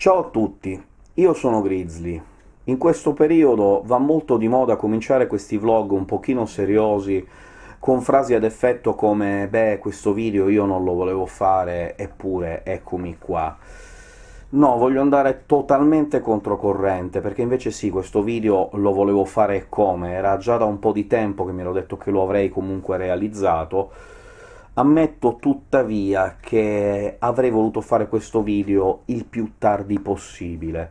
Ciao a tutti, io sono Grizzly. In questo periodo va molto di moda cominciare questi vlog un pochino seriosi, con frasi ad effetto come «beh, questo video io non lo volevo fare, eppure eccomi qua». No, voglio andare totalmente controcorrente, perché invece sì, questo video lo volevo fare come, era già da un po' di tempo che mi ero detto che lo avrei comunque realizzato, Ammetto tuttavia che avrei voluto fare questo video il più tardi possibile.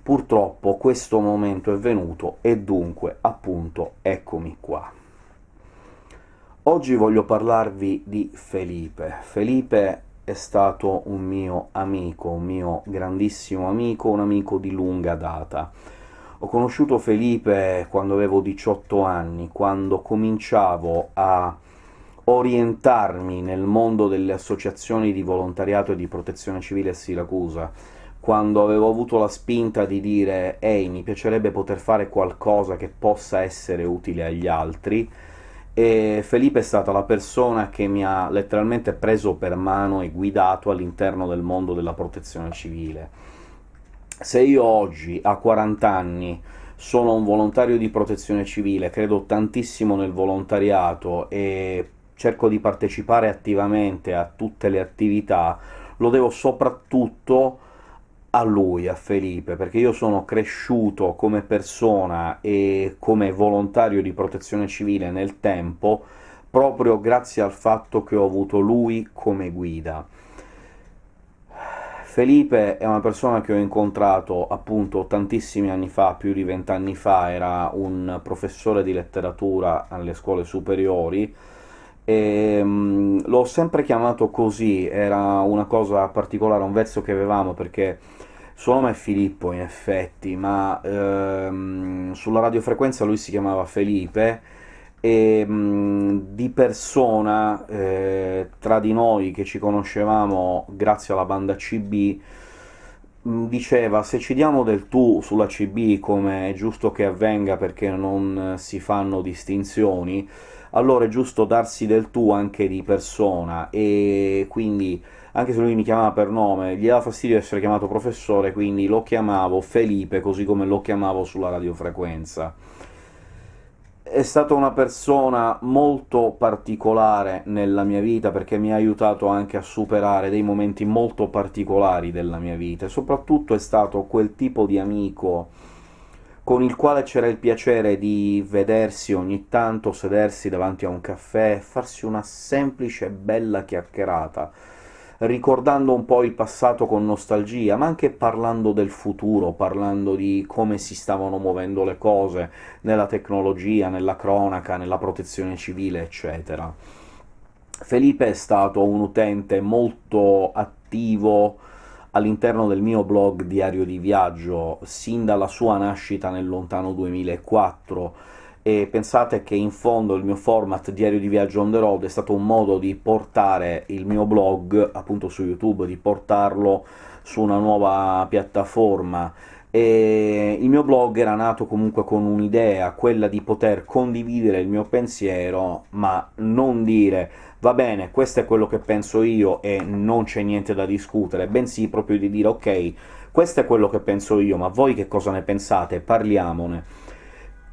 Purtroppo questo momento è venuto, e dunque, appunto, eccomi qua. Oggi voglio parlarvi di Felipe. Felipe è stato un mio amico, un mio grandissimo amico, un amico di lunga data. Ho conosciuto Felipe quando avevo 18 anni, quando cominciavo a orientarmi nel mondo delle associazioni di volontariato e di protezione civile a Siracusa, quando avevo avuto la spinta di dire «Ehi, mi piacerebbe poter fare qualcosa che possa essere utile agli altri», e Felipe è stata la persona che mi ha letteralmente preso per mano e guidato all'interno del mondo della protezione civile. Se io oggi, a 40 anni, sono un volontario di protezione civile, credo tantissimo nel volontariato e cerco di partecipare attivamente a tutte le attività, lo devo soprattutto a lui, a Felipe, perché io sono cresciuto come persona e come volontario di protezione civile nel tempo proprio grazie al fatto che ho avuto lui come guida. Felipe è una persona che ho incontrato appunto tantissimi anni fa, più di vent'anni fa, era un professore di letteratura alle scuole superiori, l'ho sempre chiamato così, era una cosa particolare, un vezzo che avevamo, perché suo nome è Filippo in effetti, ma ehm, sulla radiofrequenza lui si chiamava Felipe, e mh, di persona, eh, tra di noi che ci conoscevamo grazie alla banda CB, mh, diceva «se ci diamo del tu sulla CB, come è giusto che avvenga perché non si fanno distinzioni», allora è giusto darsi del tu anche di persona, e quindi anche se lui mi chiamava per nome, gli dava fastidio essere chiamato professore, quindi lo chiamavo Felipe, così come lo chiamavo sulla radiofrequenza. È stata una persona molto particolare nella mia vita, perché mi ha aiutato anche a superare dei momenti molto particolari della mia vita, e soprattutto è stato quel tipo di amico con il quale c'era il piacere di vedersi ogni tanto, sedersi davanti a un caffè, farsi una semplice bella chiacchierata, ricordando un po' il passato con nostalgia, ma anche parlando del futuro, parlando di come si stavano muovendo le cose nella tecnologia, nella cronaca, nella protezione civile, eccetera. Felipe è stato un utente molto attivo all'interno del mio blog Diario di Viaggio, sin dalla sua nascita nel lontano 2004, e pensate che in fondo il mio format Diario di Viaggio on the road è stato un modo di portare il mio blog, appunto su YouTube, di portarlo su una nuova piattaforma, e il mio blog era nato comunque con un'idea, quella di poter condividere il mio pensiero, ma non dire «va bene, questo è quello che penso io e non c'è niente da discutere», bensì proprio di dire «ok, questo è quello che penso io, ma voi che cosa ne pensate? Parliamone»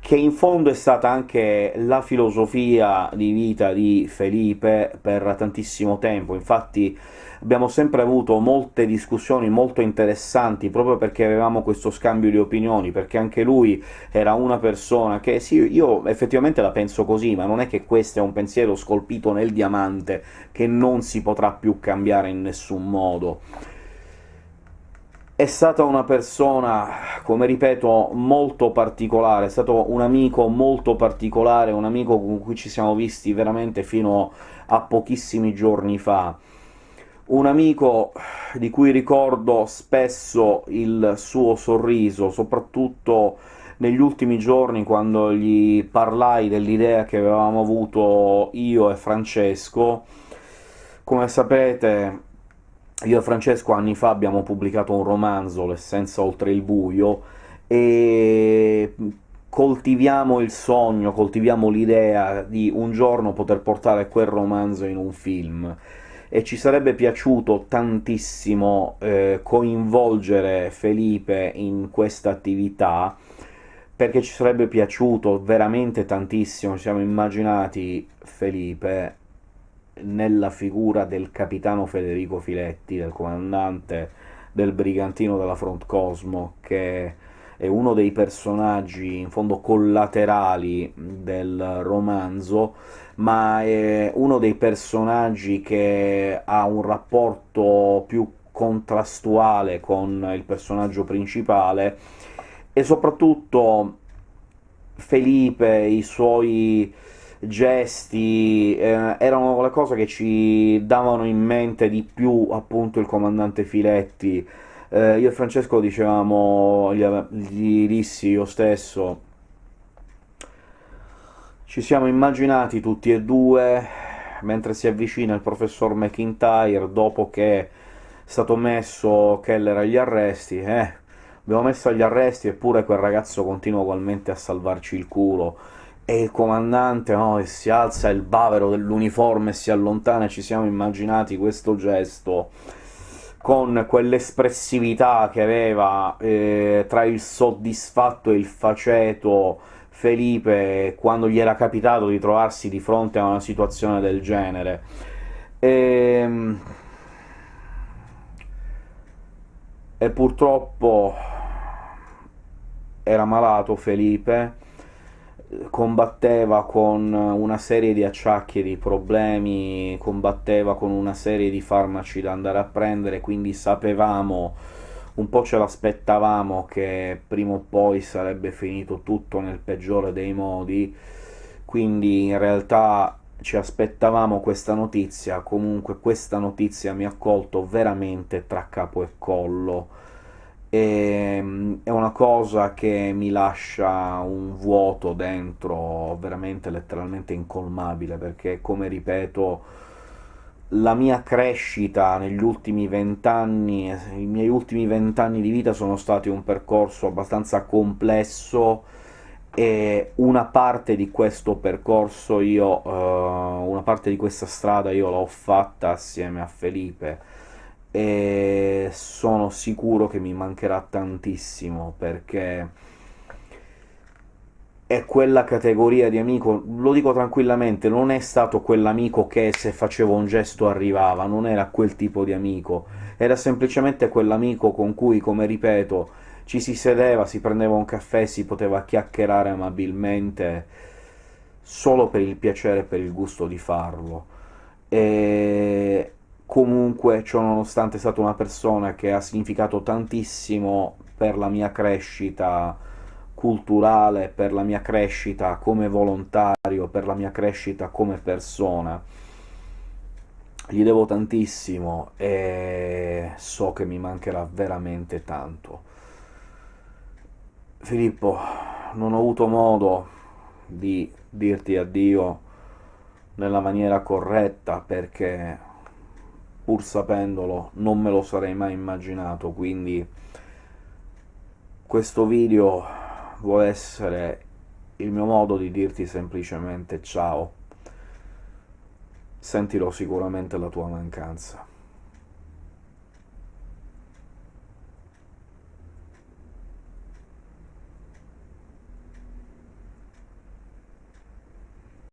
che in fondo è stata anche la filosofia di vita di Felipe per tantissimo tempo, infatti abbiamo sempre avuto molte discussioni molto interessanti, proprio perché avevamo questo scambio di opinioni, perché anche lui era una persona che sì, io effettivamente la penso così, ma non è che questo è un pensiero scolpito nel diamante che non si potrà più cambiare in nessun modo è stata una persona, come ripeto, molto particolare, è stato un amico molto particolare, un amico con cui ci siamo visti veramente fino a pochissimi giorni fa. Un amico di cui ricordo spesso il suo sorriso, soprattutto negli ultimi giorni quando gli parlai dell'idea che avevamo avuto io e Francesco. Come sapete io e Francesco anni fa abbiamo pubblicato un romanzo, L'essenza oltre il buio, e coltiviamo il sogno, coltiviamo l'idea di un giorno poter portare quel romanzo in un film. e ci sarebbe piaciuto tantissimo eh, coinvolgere Felipe in questa attività, perché ci sarebbe piaciuto veramente tantissimo, ci siamo immaginati Felipe nella figura del capitano Federico Filetti, del comandante del brigantino della Front Cosmo, che è uno dei personaggi in fondo collaterali del romanzo, ma è uno dei personaggi che ha un rapporto più contrastuale con il personaggio principale, e soprattutto Felipe, i suoi gesti, eh, erano le cose che ci davano in mente di più appunto il comandante Filetti. Eh, io e Francesco dicevamo, gli, gli dissi io stesso, ci siamo immaginati tutti e due, mentre si avvicina il professor McIntyre, dopo che è stato messo Keller agli arresti, eh, abbiamo messo agli arresti eppure quel ragazzo continua ugualmente a salvarci il culo, e il comandante no, che si alza il bavero dell'uniforme e si allontana, ci siamo immaginati questo gesto con quell'espressività che aveva eh, tra il soddisfatto e il faceto Felipe quando gli era capitato di trovarsi di fronte a una situazione del genere. E, ehm, e purtroppo era malato Felipe, combatteva con una serie di acciacchi e di problemi, combatteva con una serie di farmaci da andare a prendere, quindi sapevamo, un po' ce l'aspettavamo che prima o poi sarebbe finito tutto nel peggiore dei modi, quindi in realtà ci aspettavamo questa notizia, comunque questa notizia mi ha colto veramente tra capo e collo, e, ehm, è una cosa che mi lascia un vuoto dentro veramente letteralmente incolmabile, perché come ripeto la mia crescita negli ultimi vent'anni, i miei ultimi vent'anni di vita sono stati un percorso abbastanza complesso, e una parte di questo percorso io, uh, una parte di questa strada io l'ho fatta assieme a Felipe, e sono sicuro che mi mancherà tantissimo, perché è quella categoria di amico, lo dico tranquillamente, non è stato quell'amico che se facevo un gesto arrivava, non era quel tipo di amico, era semplicemente quell'amico con cui, come ripeto, ci si sedeva, si prendeva un caffè, si poteva chiacchierare amabilmente, solo per il piacere e per il gusto di farlo. E comunque, ciò nonostante, è stata una persona che ha significato tantissimo per la mia crescita culturale, per la mia crescita come volontario, per la mia crescita come persona. Gli devo tantissimo e so che mi mancherà veramente tanto. Filippo, non ho avuto modo di dirti addio nella maniera corretta perché pur sapendolo non me lo sarei mai immaginato, quindi questo video vuole essere il mio modo di dirti semplicemente ciao, sentirò sicuramente la tua mancanza.